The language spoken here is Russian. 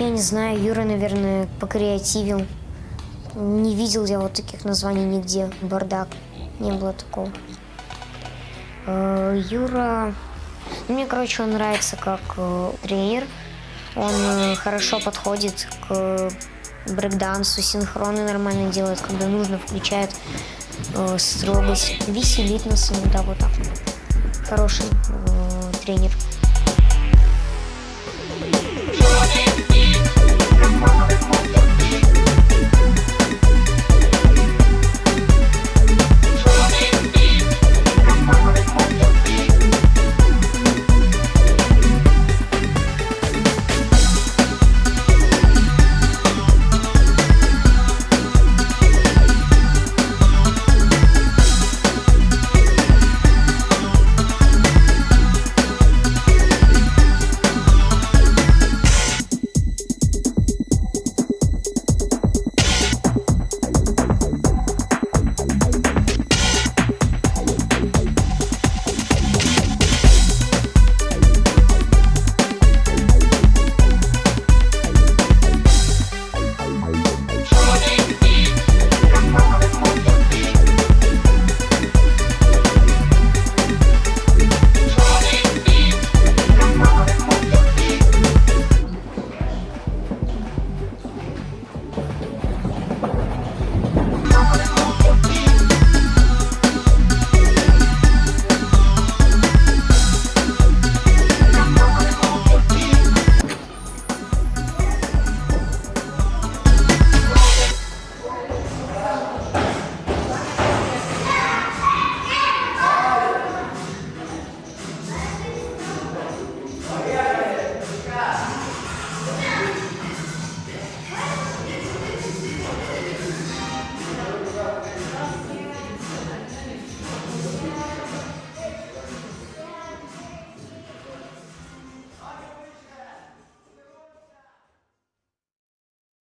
Я не знаю, Юра, наверное, покреативил. Не видел я вот таких названий нигде. Бардак. Не было такого. Э, Юра... Ну, мне, короче, он нравится как э, тренер. Он э, хорошо подходит к брейкдансу, синхроны нормально делает, когда нужно, включает строгость, веселит нас иногда вот так. Хороший тренер.